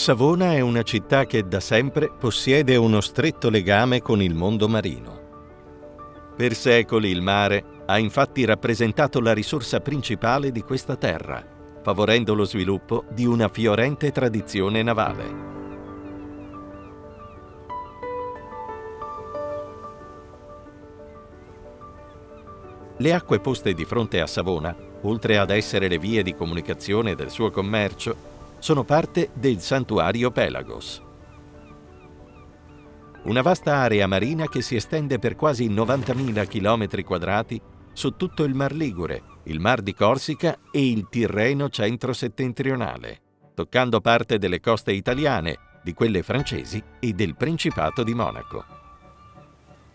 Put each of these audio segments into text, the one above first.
Savona è una città che da sempre possiede uno stretto legame con il mondo marino. Per secoli il mare ha infatti rappresentato la risorsa principale di questa terra, favorendo lo sviluppo di una fiorente tradizione navale. Le acque poste di fronte a Savona, oltre ad essere le vie di comunicazione del suo commercio, sono parte del santuario Pelagos. Una vasta area marina che si estende per quasi 90.000 km quadrati su tutto il Mar Ligure, il Mar di Corsica e il Tirreno centro-settentrionale, toccando parte delle coste italiane, di quelle francesi e del Principato di Monaco.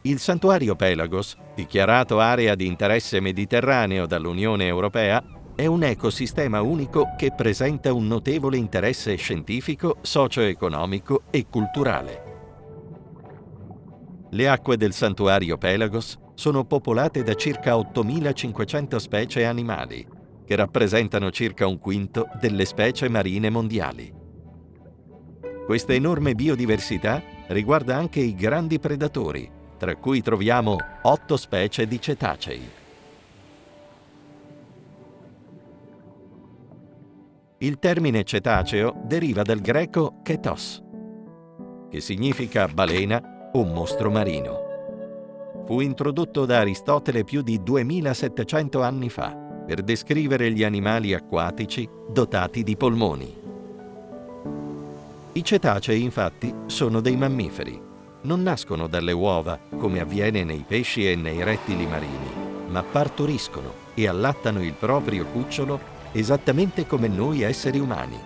Il santuario Pelagos, dichiarato area di interesse mediterraneo dall'Unione Europea, è un ecosistema unico che presenta un notevole interesse scientifico, socio-economico e culturale. Le acque del santuario Pelagos sono popolate da circa 8.500 specie animali, che rappresentano circa un quinto delle specie marine mondiali. Questa enorme biodiversità riguarda anche i grandi predatori, tra cui troviamo otto specie di cetacei. Il termine cetaceo deriva dal greco ketos, che significa balena o mostro marino. Fu introdotto da Aristotele più di 2700 anni fa per descrivere gli animali acquatici dotati di polmoni. I cetacei infatti sono dei mammiferi. Non nascono dalle uova come avviene nei pesci e nei rettili marini, ma partoriscono e allattano il proprio cucciolo esattamente come noi esseri umani,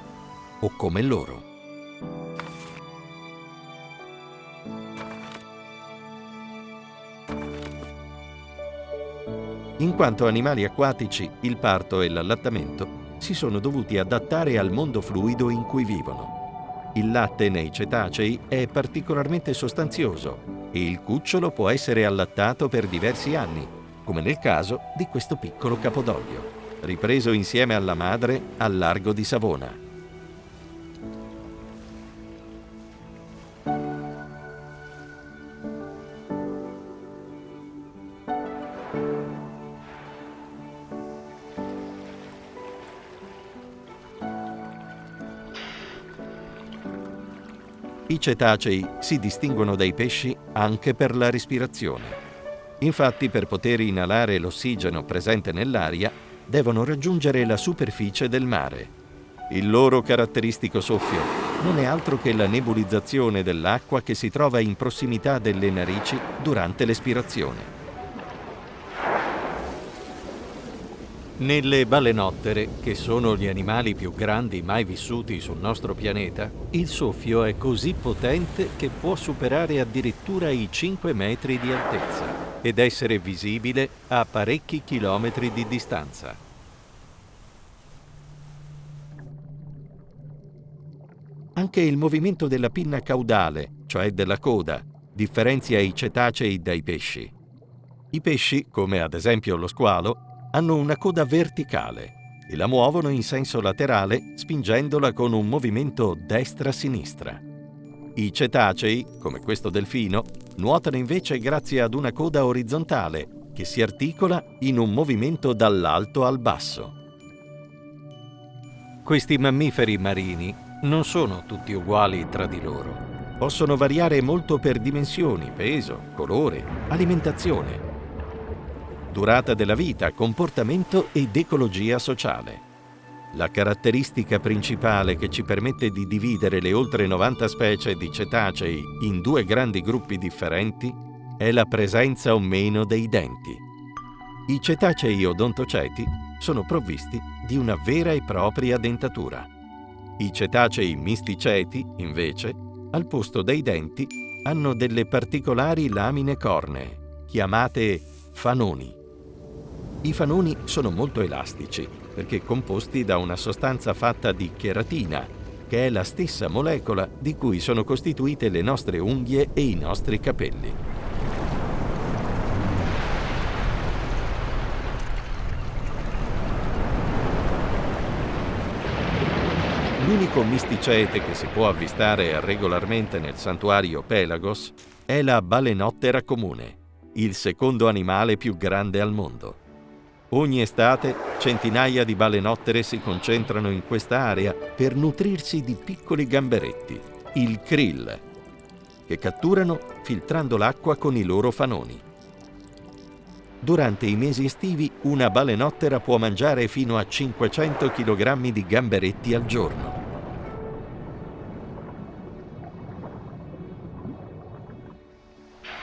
o come loro. In quanto animali acquatici, il parto e l'allattamento si sono dovuti adattare al mondo fluido in cui vivono. Il latte nei cetacei è particolarmente sostanzioso e il cucciolo può essere allattato per diversi anni, come nel caso di questo piccolo capodoglio ripreso insieme alla madre al largo di Savona. I cetacei si distinguono dai pesci anche per la respirazione. Infatti, per poter inalare l'ossigeno presente nell'aria, devono raggiungere la superficie del mare. Il loro caratteristico soffio non è altro che la nebulizzazione dell'acqua che si trova in prossimità delle narici durante l'espirazione. Nelle balenottere, che sono gli animali più grandi mai vissuti sul nostro pianeta, il soffio è così potente che può superare addirittura i 5 metri di altezza ed essere visibile a parecchi chilometri di distanza. Anche il movimento della pinna caudale, cioè della coda, differenzia i cetacei dai pesci. I pesci, come ad esempio lo squalo, hanno una coda verticale e la muovono in senso laterale spingendola con un movimento destra-sinistra. I cetacei, come questo delfino, nuotano invece grazie ad una coda orizzontale che si articola in un movimento dall'alto al basso. Questi mammiferi marini non sono tutti uguali tra di loro. Possono variare molto per dimensioni, peso, colore, alimentazione durata della vita, comportamento ed ecologia sociale. La caratteristica principale che ci permette di dividere le oltre 90 specie di cetacei in due grandi gruppi differenti è la presenza o meno dei denti. I cetacei odontoceti sono provvisti di una vera e propria dentatura. I cetacei misticeti, invece, al posto dei denti, hanno delle particolari lamine cornee, chiamate fanoni. I fanoni sono molto elastici perché composti da una sostanza fatta di cheratina, che è la stessa molecola di cui sono costituite le nostre unghie e i nostri capelli. L'unico misticete che si può avvistare regolarmente nel santuario Pelagos è la balenottera comune, il secondo animale più grande al mondo. Ogni estate centinaia di balenottere si concentrano in questa area per nutrirsi di piccoli gamberetti, il krill, che catturano filtrando l'acqua con i loro fanoni. Durante i mesi estivi una balenottera può mangiare fino a 500 kg di gamberetti al giorno.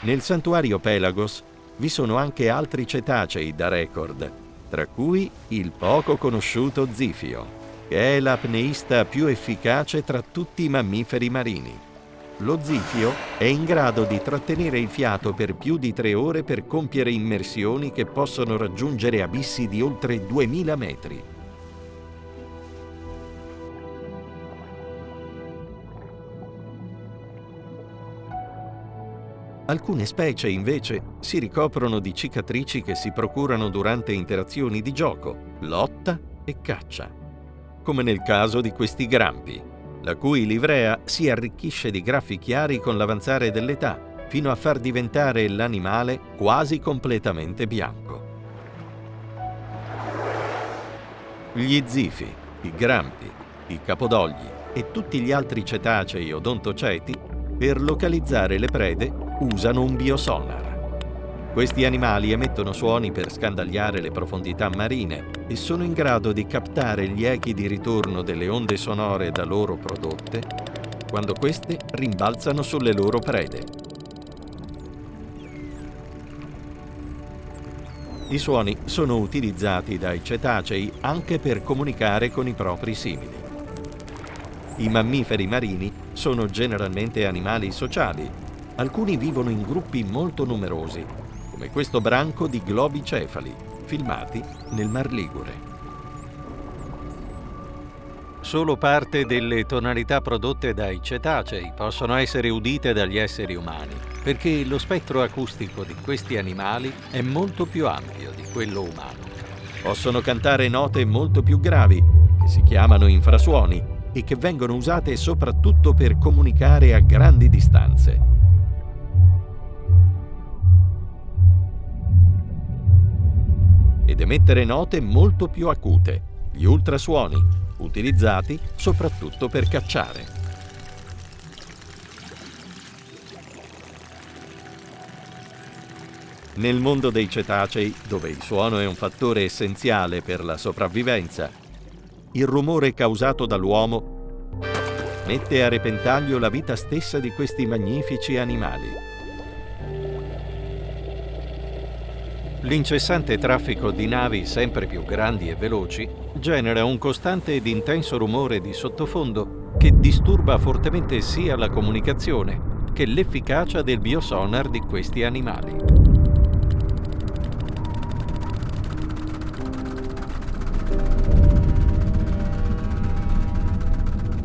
Nel santuario Pelagos vi sono anche altri cetacei da record, tra cui il poco conosciuto zifio, che è l'apneista più efficace tra tutti i mammiferi marini. Lo zifio è in grado di trattenere il fiato per più di tre ore per compiere immersioni che possono raggiungere abissi di oltre 2000 metri. Alcune specie, invece, si ricoprono di cicatrici che si procurano durante interazioni di gioco, lotta e caccia, come nel caso di questi grampi, la cui livrea si arricchisce di graffi chiari con l'avanzare dell'età, fino a far diventare l'animale quasi completamente bianco. Gli zifi, i grampi, i capodogli e tutti gli altri cetacei odontoceti, per localizzare le prede, usano un biosonar. Questi animali emettono suoni per scandagliare le profondità marine e sono in grado di captare gli echi di ritorno delle onde sonore da loro prodotte quando queste rimbalzano sulle loro prede. I suoni sono utilizzati dai cetacei anche per comunicare con i propri simili. I mammiferi marini sono generalmente animali sociali Alcuni vivono in gruppi molto numerosi, come questo branco di globi cefali, filmati nel Mar Ligure. Solo parte delle tonalità prodotte dai cetacei possono essere udite dagli esseri umani, perché lo spettro acustico di questi animali è molto più ampio di quello umano. Possono cantare note molto più gravi, che si chiamano infrasuoni, e che vengono usate soprattutto per comunicare a grandi distanze. Ed emettere note molto più acute, gli ultrasuoni, utilizzati soprattutto per cacciare. Nel mondo dei cetacei, dove il suono è un fattore essenziale per la sopravvivenza, il rumore causato dall'uomo mette a repentaglio la vita stessa di questi magnifici animali. L'incessante traffico di navi sempre più grandi e veloci genera un costante ed intenso rumore di sottofondo che disturba fortemente sia la comunicazione che l'efficacia del biosonar di questi animali.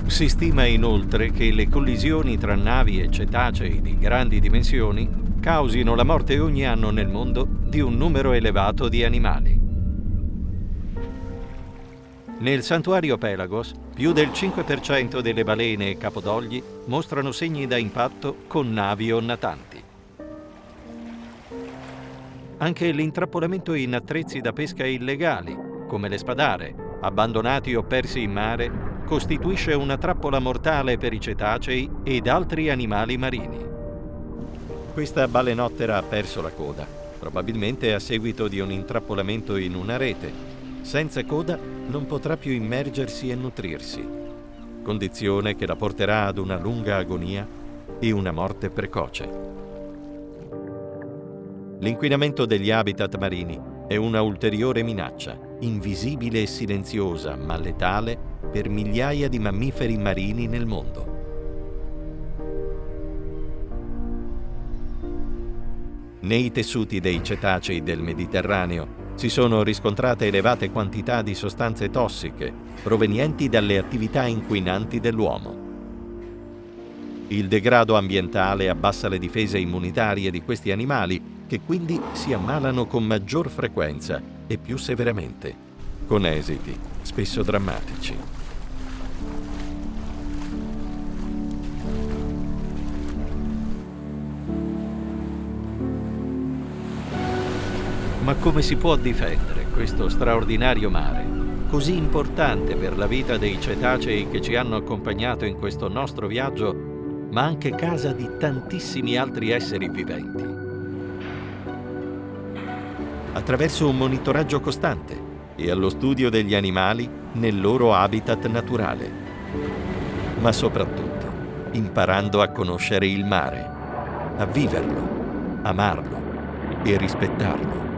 Si stima inoltre che le collisioni tra navi e cetacei di grandi dimensioni causino la morte ogni anno nel mondo di un numero elevato di animali. Nel santuario Pelagos, più del 5% delle balene e capodogli mostrano segni da impatto con navi o natanti. Anche l'intrappolamento in attrezzi da pesca illegali, come le spadare, abbandonati o persi in mare, costituisce una trappola mortale per i cetacei ed altri animali marini. Questa balenottera ha perso la coda probabilmente a seguito di un intrappolamento in una rete. Senza coda non potrà più immergersi e nutrirsi, condizione che la porterà ad una lunga agonia e una morte precoce. L'inquinamento degli habitat marini è una ulteriore minaccia, invisibile e silenziosa, ma letale, per migliaia di mammiferi marini nel mondo. Nei tessuti dei cetacei del Mediterraneo si sono riscontrate elevate quantità di sostanze tossiche provenienti dalle attività inquinanti dell'uomo. Il degrado ambientale abbassa le difese immunitarie di questi animali che quindi si ammalano con maggior frequenza e più severamente, con esiti spesso drammatici. Ma come si può difendere questo straordinario mare, così importante per la vita dei cetacei che ci hanno accompagnato in questo nostro viaggio, ma anche casa di tantissimi altri esseri viventi? Attraverso un monitoraggio costante e allo studio degli animali nel loro habitat naturale, ma soprattutto imparando a conoscere il mare, a viverlo, amarlo e rispettarlo.